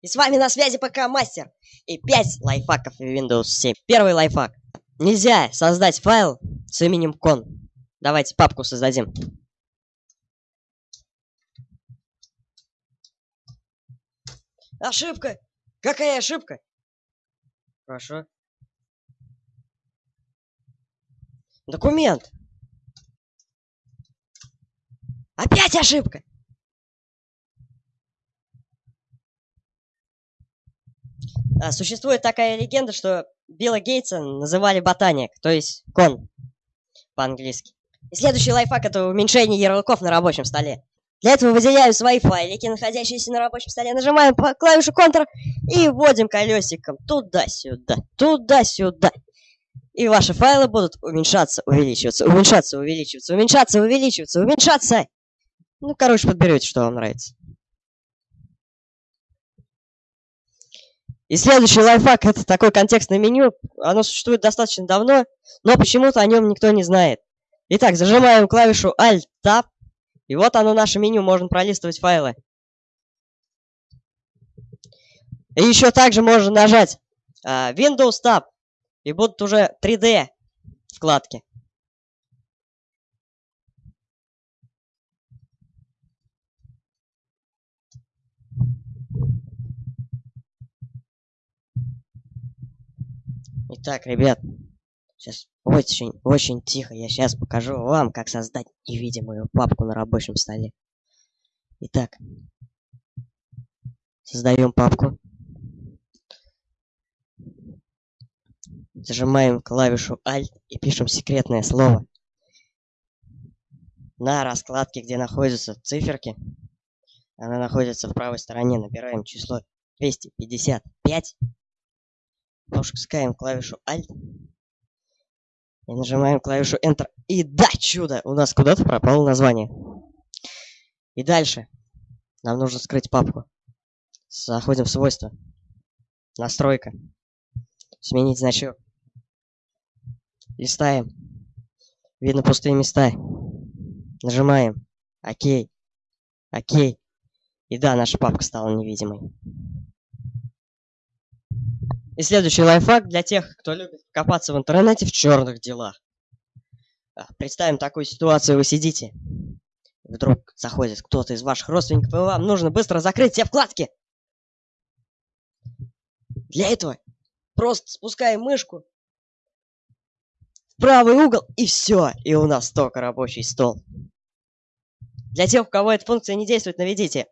И с вами на связи ПК Мастер и 5 лайфхаков Windows 7. Первый лайфхак. Нельзя создать файл с именем кон. Давайте папку создадим. Ошибка! Какая ошибка? Хорошо. Документ. Опять ошибка! Существует такая легенда, что Билла Гейтса называли ботаник, то есть кон по-английски. И следующий лайфхак это уменьшение ярлыков на рабочем столе. Для этого выделяю свои файлики, находящиеся на рабочем столе, нажимаем по клавишу Ctrl и вводим колесиком туда-сюда, туда-сюда. И ваши файлы будут уменьшаться, увеличиваться, уменьшаться, увеличиваться, уменьшаться, увеличиваться, уменьшаться. Ну, короче, подберете, что вам нравится. И следующий лайфхак это такое контекстное меню. Оно существует достаточно давно, но почему-то о нем никто не знает. Итак, зажимаем клавишу Alt-Tab. И вот оно наше меню, можно пролистывать файлы. И еще также можно нажать uh, Windows Tab. И будут уже 3D вкладки. Итак, ребят, сейчас очень, очень тихо. Я сейчас покажу вам, как создать невидимую папку на рабочем столе. Итак, создаем папку. Зажимаем клавишу Alt и пишем секретное слово. На раскладке, где находятся циферки, она находится в правой стороне, набираем число 255 Пропускаем клавишу Alt. И нажимаем клавишу Enter. И да, чудо! У нас куда-то пропало название. И дальше. Нам нужно скрыть папку. Заходим в свойства. Настройка. Сменить значок. Листаем. Видно пустые места. Нажимаем. Окей. Окей. И да, наша папка стала невидимой. И следующий лайфхак для тех, кто любит копаться в интернете в черных делах. А, представим такую ситуацию, вы сидите. Вдруг заходит кто-то из ваших родственников, и вам нужно быстро закрыть все вкладки. Для этого просто спускаем мышку в правый угол, и все. И у нас только рабочий стол. Для тех, у кого эта функция не действует, наведите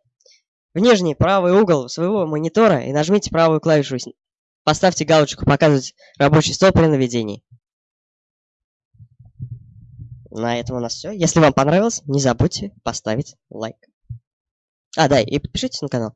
в нижний правый угол своего монитора и нажмите правую клавишу Поставьте галочку «Показывать рабочий стол при наведении». На этом у нас все. Если вам понравилось, не забудьте поставить лайк. А, да, и подпишитесь на канал.